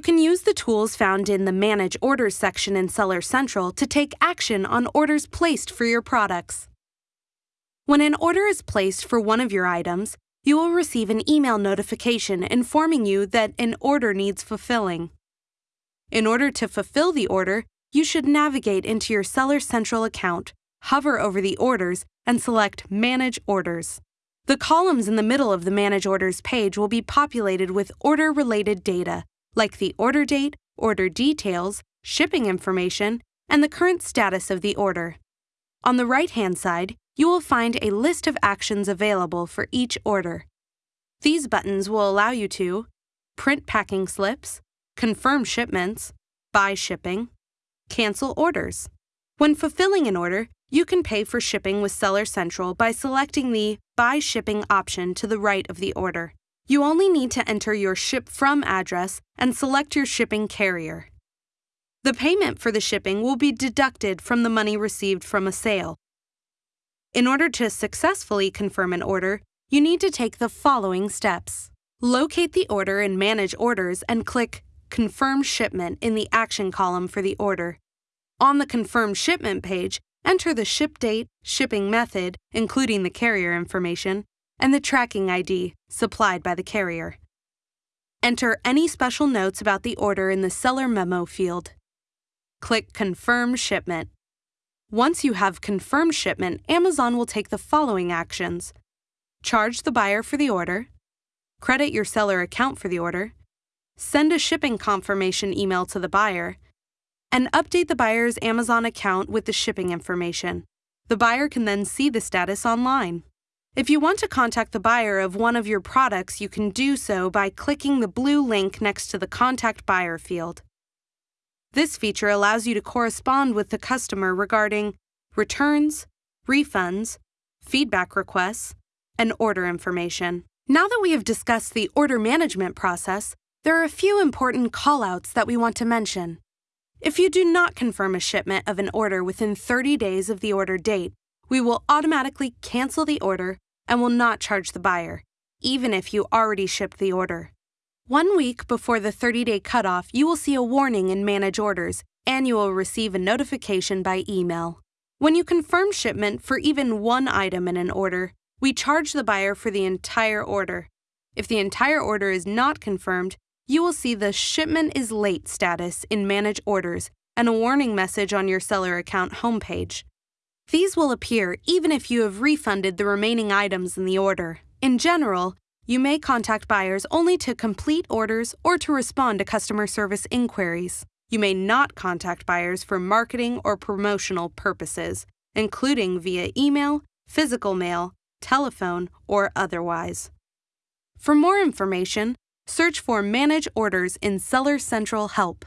can use the tools found in the Manage Orders section in Seller Central to take action on orders placed for your products. When an order is placed for one of your items, you will receive an email notification informing you that an order needs fulfilling. In order to fulfill the order, you should navigate into your Seller Central account, hover over the orders, and select Manage Orders. The columns in the middle of the Manage Orders page will be populated with order related data, like the order date, order details, shipping information, and the current status of the order. On the right hand side, you will find a list of actions available for each order. These buttons will allow you to print packing slips, confirm shipments, buy shipping, cancel orders. When fulfilling an order, you can pay for shipping with Seller Central by selecting the Buy Shipping option to the right of the order. You only need to enter your ship from address and select your shipping carrier. The payment for the shipping will be deducted from the money received from a sale. In order to successfully confirm an order, you need to take the following steps. Locate the order in Manage Orders and click Confirm Shipment in the Action column for the order. On the Confirm Shipment page, enter the ship date, shipping method, including the carrier information, and the tracking ID supplied by the carrier. Enter any special notes about the order in the Seller Memo field. Click Confirm Shipment. Once you have confirmed shipment, Amazon will take the following actions charge the buyer for the order, credit your seller account for the order, send a shipping confirmation email to the buyer, and update the buyer's Amazon account with the shipping information. The buyer can then see the status online. If you want to contact the buyer of one of your products, you can do so by clicking the blue link next to the Contact Buyer field. This feature allows you to correspond with the customer regarding returns, refunds, feedback requests, and order information. Now that we have discussed the order management process, there are a few important callouts that we want to mention. If you do not confirm a shipment of an order within 30 days of the order date, we will automatically cancel the order and will not charge the buyer, even if you already shipped the order. One week before the 30 day cutoff, you will see a warning in Manage Orders and you will receive a notification by email. When you confirm shipment for even one item in an order, we charge the buyer for the entire order. If the entire order is not confirmed, you will see the Shipment is Late status in Manage Orders and a warning message on your seller account homepage. These will appear even if you have refunded the remaining items in the order. In general, you may contact buyers only to complete orders or to respond to customer service inquiries. You may not contact buyers for marketing or promotional purposes, including via email, physical mail, telephone, or otherwise. For more information, search for Manage Orders in Seller Central Help.